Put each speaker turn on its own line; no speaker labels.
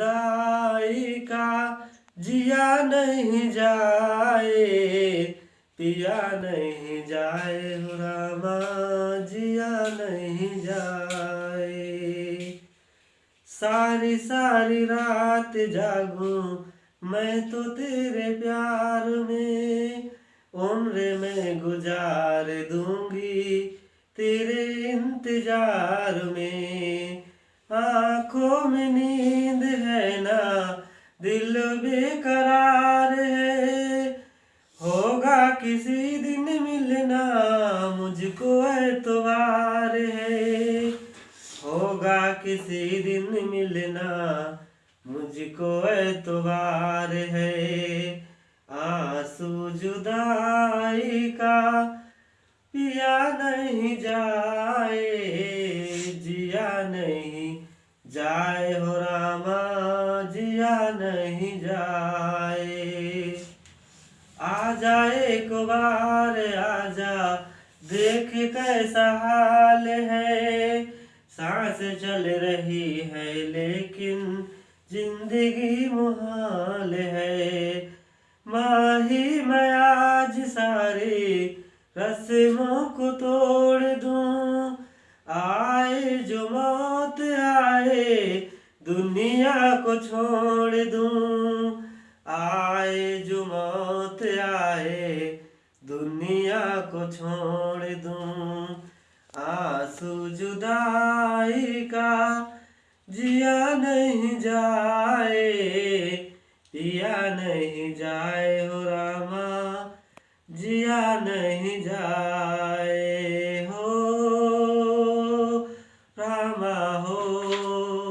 जुदाई का जिया नहीं जाए, पिया नहीं जाए, रामा जिया नहीं जाए। सारी सारी रात जागूं मैं तो तेरे प्यार में, उम्र में गुजार दूँगी तेरे इंतज़ार में। आँखों में नींद है ना, दिल बेकरार है। होगा किसी दिन मिलना, मुझको एतवार है। होगा किसी दिन मिलना, मुझको एतवार है। आँसू जुदाई का पिया नहीं जाए। जाए हो रामा, जिया नहीं जाए। आ जाए एक बार आजा देख कैसा हाल है। सांस चल रही है, लेकिन ज़िंदगी मुहाल है। माही मैं आज सारी रस्मों को तोड़ दूँ, आए जो मौत आए, दुनिया को छोड़ दूँ। आए जो मौत आए, दुनिया को छोड़ दूँ। आँसू जुदाई का जिया नहीं जाए, पिया नहीं जाए हो रामा, जिया नहीं जाए। हो